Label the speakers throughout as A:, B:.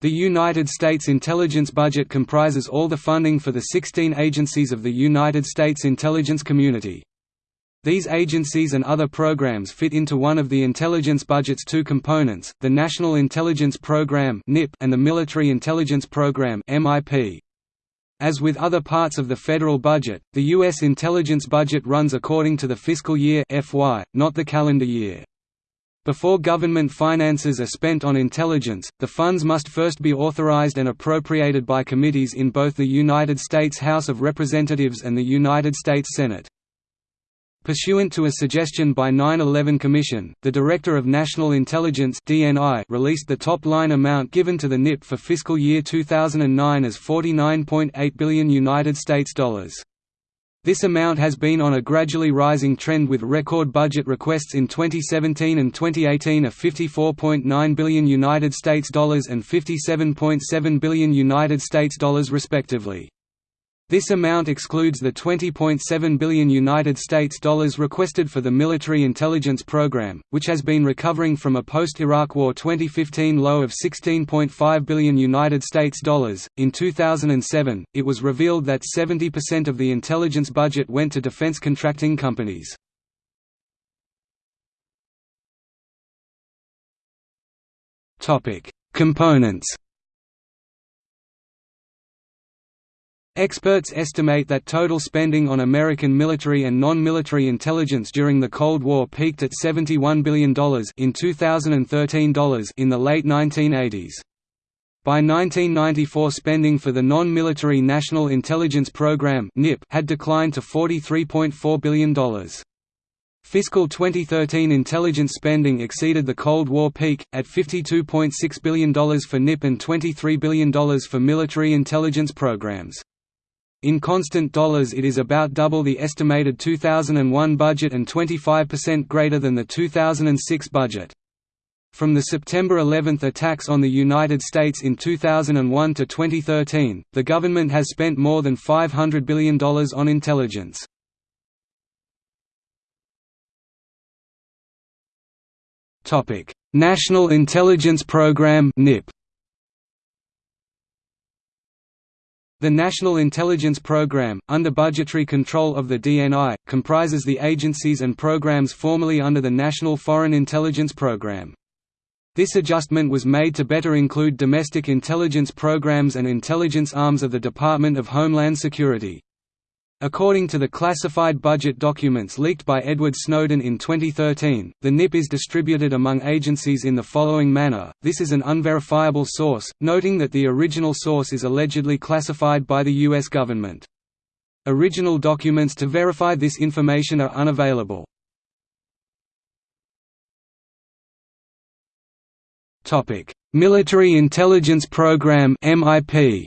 A: The United States intelligence budget comprises all the funding for the 16 agencies of the United States intelligence community. These agencies and other programs fit into one of the intelligence budget's two components, the National Intelligence Program and the Military Intelligence Program As with other parts of the federal budget, the U.S. intelligence budget runs according to the fiscal year FY, not the calendar year. Before government finances are spent on intelligence, the funds must first be authorized and appropriated by committees in both the United States House of Representatives and the United States Senate. Pursuant to a suggestion by 9-11 Commission, the Director of National Intelligence (DNI) released the top-line amount given to the NIP for fiscal year 2009 as 49.8 billion United States dollars. This amount has been on a gradually rising trend with record budget requests in 2017 and 2018 of 54.9 billion United States dollars and 57.7 billion United States dollars respectively. This amount excludes the 20.7 billion United States dollars requested for the military intelligence program, which has been recovering from a post-Iraq War 2015 low of 16.5 billion United States dollars. In 2007, it was revealed that 70% of the intelligence budget went to defense contracting companies. Topic: Components Experts estimate that total spending on American military and non-military intelligence during the Cold War peaked at $71 billion in 2013 dollars in the late 1980s. By 1994 spending for the non-military National Intelligence Program had declined to $43.4 billion. Fiscal 2013 intelligence spending exceeded the Cold War peak, at $52.6 billion for NIP and $23 billion for military intelligence programs. In constant dollars it is about double the estimated 2001 budget and 25% greater than the 2006 budget. From the September 11 attacks on the United States in 2001 to 2013, the government has spent more than $500 billion on intelligence. National Intelligence Program NIP The National Intelligence Program, under budgetary control of the DNI, comprises the agencies and programs formerly under the National Foreign Intelligence Program. This adjustment was made to better include domestic intelligence programs and intelligence arms of the Department of Homeland Security. According to the classified budget documents leaked by Edward Snowden in 2013, the NIP is distributed among agencies in the following manner, this is an unverifiable source, noting that the original source is allegedly classified by the U.S. government. Original documents to verify this information are unavailable. Military Intelligence Program MIP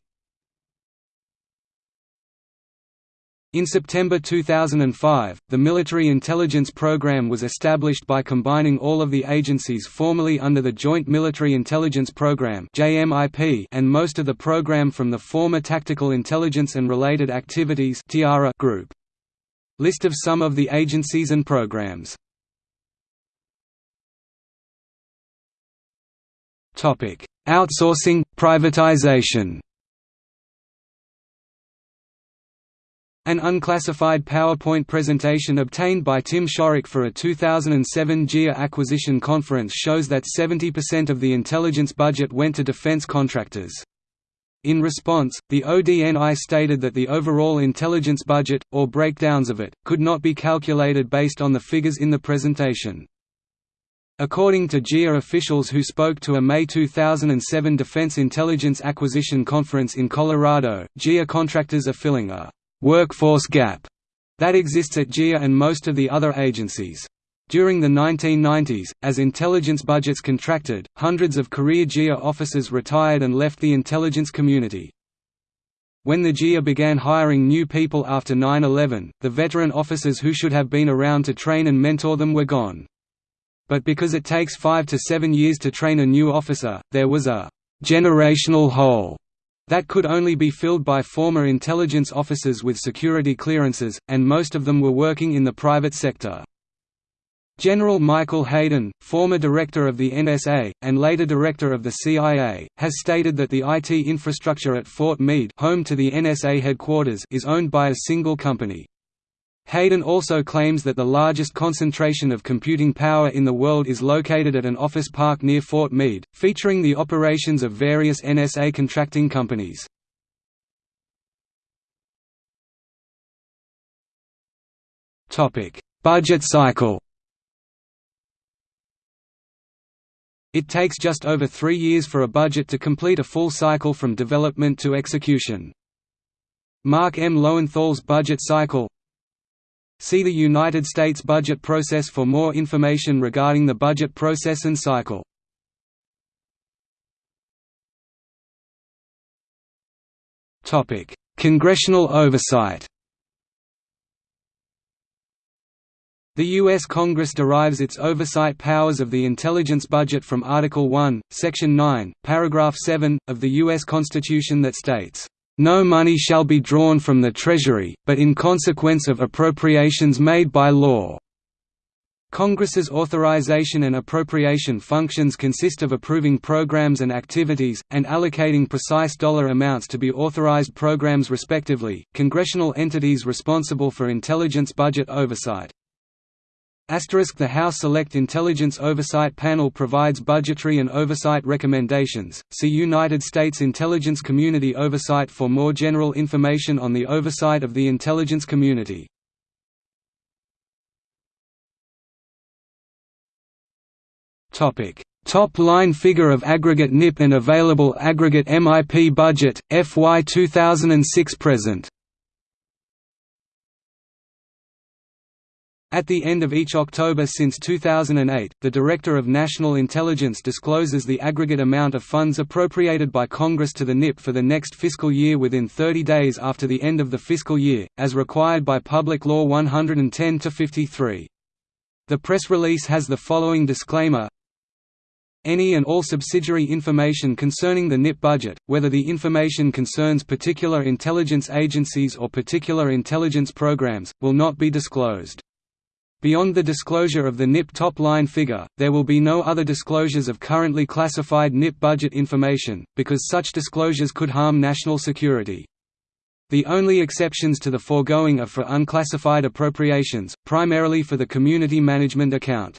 A: In September 2005, the Military Intelligence Program was established by combining all of the agencies formerly under the Joint Military Intelligence Program and most of the program from the former Tactical Intelligence and Related Activities group. List of some of the agencies and programs Outsourcing, privatization An unclassified PowerPoint presentation obtained by Tim Shorrock for a 2007 GEA acquisition conference shows that 70% of the intelligence budget went to defense contractors. In response, the ODNI stated that the overall intelligence budget, or breakdowns of it, could not be calculated based on the figures in the presentation. According to CIA officials who spoke to a May 2007 Defense Intelligence Acquisition Conference in Colorado, CIA contractors are filling a workforce gap that exists at CIA and most of the other agencies. During the 1990s, as intelligence budgets contracted, hundreds of career CIA officers retired and left the intelligence community. When the CIA began hiring new people after 9-11, the veteran officers who should have been around to train and mentor them were gone. But because it takes five to seven years to train a new officer, there was a «generational hole» that could only be filled by former intelligence officers with security clearances, and most of them were working in the private sector. General Michael Hayden, former director of the NSA, and later director of the CIA, has stated that the IT infrastructure at Fort Meade home to the NSA headquarters is owned by a single company. Hayden also claims that the largest concentration of computing power in the world is located at an office park near Fort Meade, featuring the operations of various NSA contracting companies. Budget cycle It takes just over three years for a budget to complete a full cycle from development to execution. Mark M. Lowenthal's budget cycle See the United States budget process for more information regarding the budget process and cycle. Congressional oversight The U.S. Congress derives its oversight powers of the intelligence budget from Article 1, Section 9, Paragraph 7, of the U.S. Constitution that states, "...no money shall be drawn from the Treasury, but in consequence of appropriations made by law." Congress's authorization and appropriation functions consist of approving programs and activities, and allocating precise dollar amounts to be authorized programs respectively. Congressional entities responsible for intelligence budget oversight the House Select Intelligence Oversight Panel provides budgetary and oversight recommendations. See United States Intelligence Community Oversight for more general information on the oversight of the intelligence community. Topic: Top line figure of aggregate NIP and available aggregate MIP budget FY 2006 present. At the end of each October since 2008, the Director of National Intelligence discloses the aggregate amount of funds appropriated by Congress to the NIP for the next fiscal year within 30 days after the end of the fiscal year, as required by Public Law 110-53. The press release has the following disclaimer any and all subsidiary information concerning the NIP budget, whether the information concerns particular intelligence agencies or particular intelligence programs, will not be disclosed. Beyond the disclosure of the NIP top-line figure, there will be no other disclosures of currently classified NIP budget information, because such disclosures could harm national security. The only exceptions to the foregoing are for unclassified appropriations, primarily for the Community Management Account.